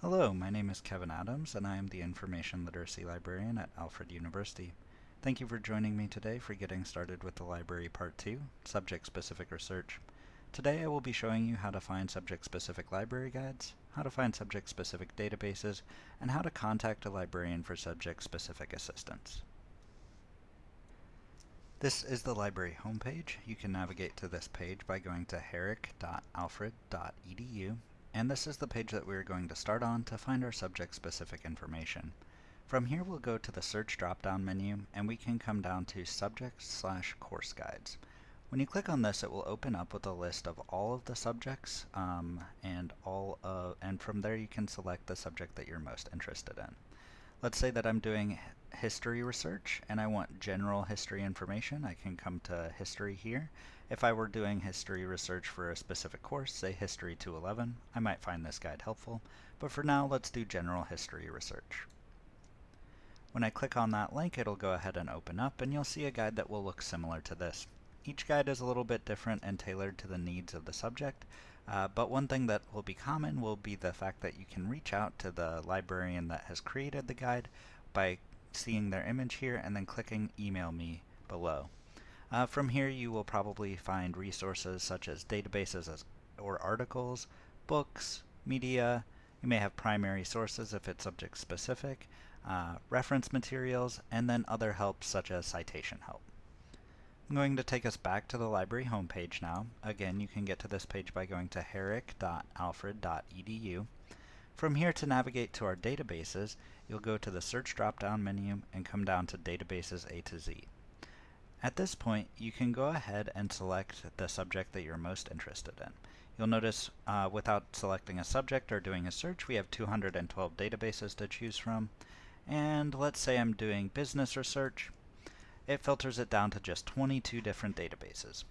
Hello, my name is Kevin Adams, and I am the Information Literacy Librarian at Alfred University. Thank you for joining me today for getting started with the library part 2, subject-specific research. Today I will be showing you how to find subject-specific library guides, how to find subject-specific databases, and how to contact a librarian for subject-specific assistance. This is the library homepage. You can navigate to this page by going to herrick.alfred.edu and this is the page that we're going to start on to find our subject-specific information. From here we'll go to the search drop-down menu and we can come down to subject slash course guides. When you click on this it will open up with a list of all of the subjects um, and all of, and from there you can select the subject that you're most interested in. Let's say that I'm doing history research and I want general history information. I can come to history here. If I were doing history research for a specific course, say History 211, I might find this guide helpful, but for now let's do general history research. When I click on that link, it'll go ahead and open up and you'll see a guide that will look similar to this. Each guide is a little bit different and tailored to the needs of the subject, uh, but one thing that will be common will be the fact that you can reach out to the librarian that has created the guide by seeing their image here and then clicking email me below. Uh, from here you will probably find resources such as databases as, or articles, books, media, you may have primary sources if it's subject specific, uh, reference materials, and then other help such as citation help. I'm going to take us back to the library homepage now. Again, you can get to this page by going to herrick.alfred.edu. From here to navigate to our databases, you'll go to the search drop-down menu and come down to databases A to Z. At this point, you can go ahead and select the subject that you're most interested in. You'll notice uh, without selecting a subject or doing a search, we have 212 databases to choose from. And let's say I'm doing business research it filters it down to just 22 different databases.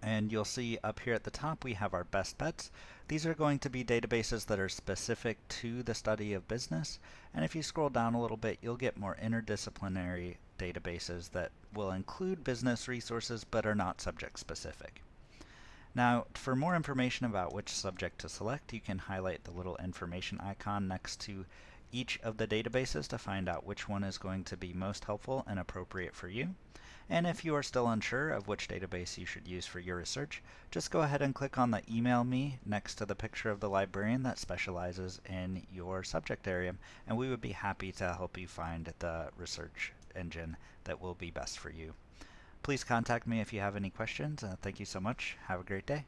And you'll see up here at the top we have our best bets. These are going to be databases that are specific to the study of business. And if you scroll down a little bit, you'll get more interdisciplinary databases that will include business resources but are not subject specific. Now, for more information about which subject to select, you can highlight the little information icon next to each of the databases to find out which one is going to be most helpful and appropriate for you. And if you are still unsure of which database you should use for your research, just go ahead and click on the Email Me next to the picture of the librarian that specializes in your subject area, and we would be happy to help you find the research engine that will be best for you. Please contact me if you have any questions. Uh, thank you so much. Have a great day.